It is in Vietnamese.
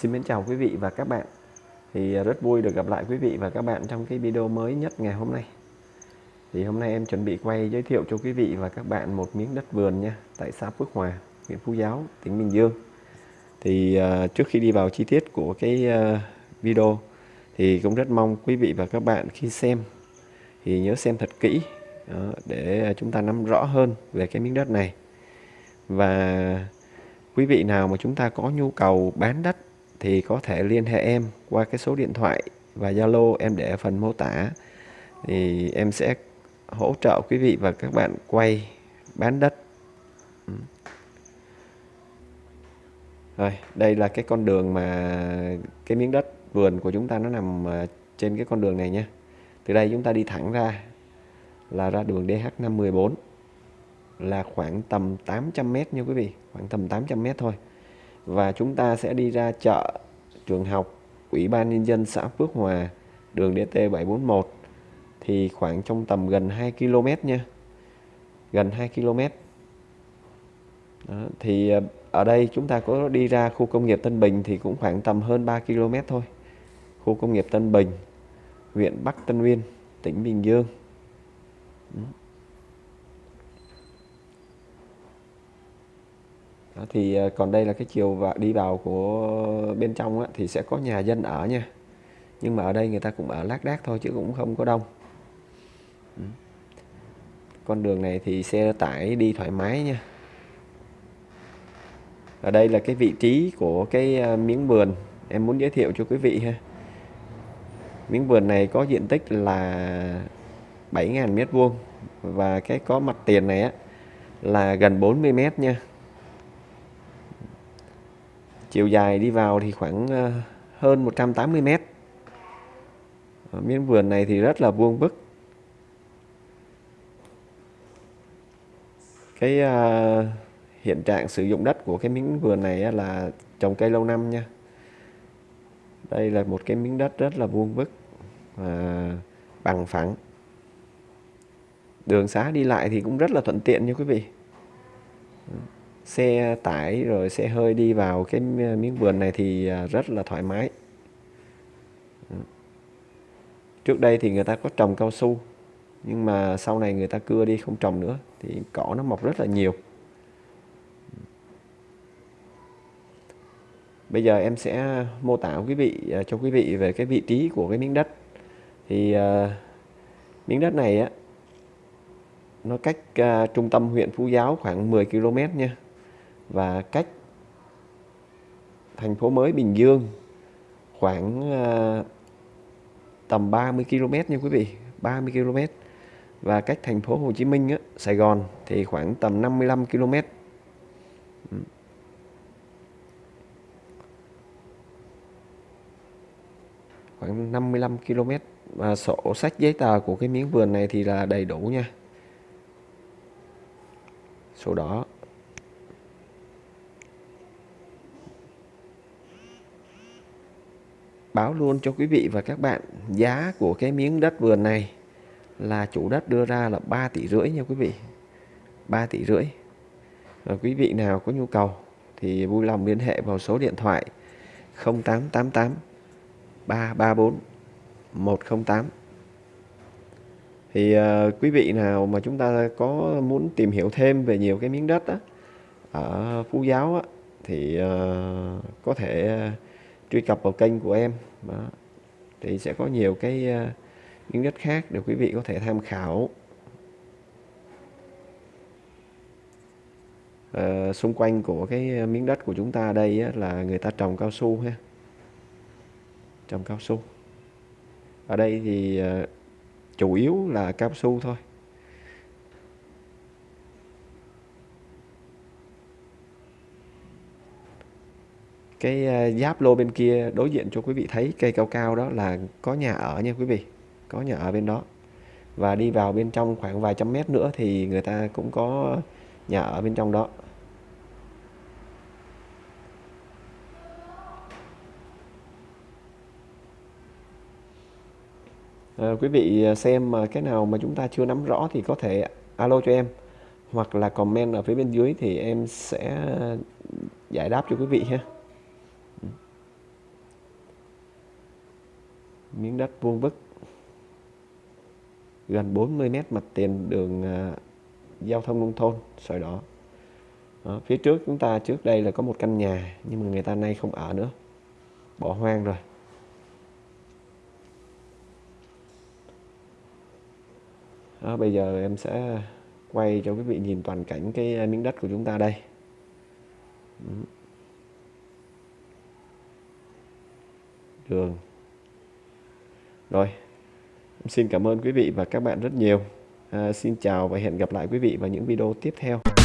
Xin mến chào quý vị và các bạn. Thì à, rất vui được gặp lại quý vị và các bạn trong cái video mới nhất ngày hôm nay. Thì hôm nay em chuẩn bị quay giới thiệu cho quý vị và các bạn một miếng đất vườn nha tại xã Phước Hòa huyện Phú Giáo tỉnh Bình Dương. Thì uh, trước khi đi vào chi tiết của cái uh, video thì cũng rất mong quý vị và các bạn khi xem thì nhớ xem thật kỹ đó, để chúng ta nắm rõ hơn về cái miếng đất này. Và quý vị nào mà chúng ta có nhu cầu bán đất thì có thể liên hệ em qua cái số điện thoại và Zalo em để ở phần mô tả. Thì em sẽ hỗ trợ quý vị và các bạn quay bán đất. Ừ. Rồi, đây là cái con đường mà cái miếng đất vườn của chúng ta nó nằm ờ, trên cái con đường này nha từ đây chúng ta đi thẳng ra, là ra đường DH514 là khoảng tầm 800m nha quý vị, khoảng tầm 800m thôi và chúng ta sẽ đi ra chợ trường học Ủy ban Nhân dân xã Phước Hòa đường DT741 thì khoảng trong tầm gần 2 km nha. Gần 2 km. Đó, thì ờ, ở đây chúng ta có đi ra khu công nghiệp Tân Bình thì cũng khoảng tầm hơn 3 km thôi. Khu công nghiệp Tân Bình huyện Bắc Tân Uyên tỉnh Bình Dương. Đó. Thì à, còn đây là cái chiều và đi vào của bên trong á, thì sẽ có nhà dân ở nha. Nhưng mà ở đây người ta cũng ở lác đác thôi chứ cũng không có đông. Ừ. Con đường này thì xe tải đi thoải mái nha. Ở đây là cái vị trí của cái à, miếng vườn. Em muốn giới thiệu cho quý vị ha. Miếng vườn này có diện tích là 7.000 mét vuông và cái có mặt tiền này á là gần 40 mét nha chiều dài đi vào thì khoảng ờ, hơn 180 mét. Ở miếng vườn này thì rất là vuông vức cái uh, hiện trạng sử dụng đất của cái miếng vườn này là trồng cây lâu năm nha. Đây là một cái miếng đất rất là vuông vức và bằng phẳng. Đường xá đi lại thì cũng rất là thuận tiện nha quý vị xe tải rồi xe hơi đi vào cái miếng vườn này thì à, rất là thoải mái. Trước đây thì người ta có trồng cao su nhưng mà sau này người ta cưa đi không trồng nữa thì cỏ nó mọc rất là nhiều. Bây giờ em sẽ mô tả quý vị à, cho quý vị về cái vị trí của cái miếng đất. Thì uh, miếng đất này á nó cách uh, trung tâm huyện Phú Giáo khoảng 10 km nha và cách thành phố mới Bình Dương khoảng uh, tầm 30 km nha quý vị 30 km và cách thành phố Hồ Chí Minh á, Sài Gòn thì khoảng tầm 55 km ừ. khoảng 55 km và sổ sách giấy tờ của cái miếng vườn này thì là đầy đủ nha. Sổ đỏ. Báo luôn cho quý vị và các bạn. Giá của cái miếng đất vườn này là chủ đất đưa ra là 3 tỷ rưỡi nha quý vị. 3 tỷ rưỡi. Và quý vị nào có nhu cầu thì vui lòng liên hệ vào số điện thoại 0888 334 108 thì uh, quý vị nào mà chúng ta có muốn tìm hiểu thêm về nhiều cái miếng đất đó, ở Phú Giáo á, thì uh, có thể uh, truy cập vào kênh của em. Đó. thì sẽ có nhiều cái ờ, những miếng đất khác để quý vị có thể tham khảo. À, xung quanh của cái ờ, miếng đất của chúng ta đây á, là người ta trồng cao su ha. Trồng cao su. Ở đây thì à, chủ yếu là cao su thôi. Cái ờ, giáp lô bên kia đối diện cho quý vị thấy cây cao cao đó là có nhà ở nha quý vị có nhà ở bên đó. Và đi vào bên trong khoảng vài trăm mét nữa thì người ta cũng có nhà ở bên trong đó. À, quý vị ờ, xem mà cái nào mà chúng ta chưa nắm rõ thì có thể alo cho em hoặc là comment ở phía bên dưới thì em sẽ giải đáp cho quý vị ha. Miếng đất vuông vức gần 40 mét mặt tiền đường uh, giao thông nông thôn sỏi đỏ. Đó, phía trước chúng ta trước đây là có một căn nhà nhưng mà người ta nay không ở nữa bỏ hoang rồi. Đó, bây giờ em sẽ quay cho quý vị nhìn toàn cảnh cái à, miếng đất của chúng ta đây. Đường rồi xin cảm ơn quý vị và các bạn rất nhiều. À, xin chào và hẹn gặp lại quý vị vào những video tiếp theo.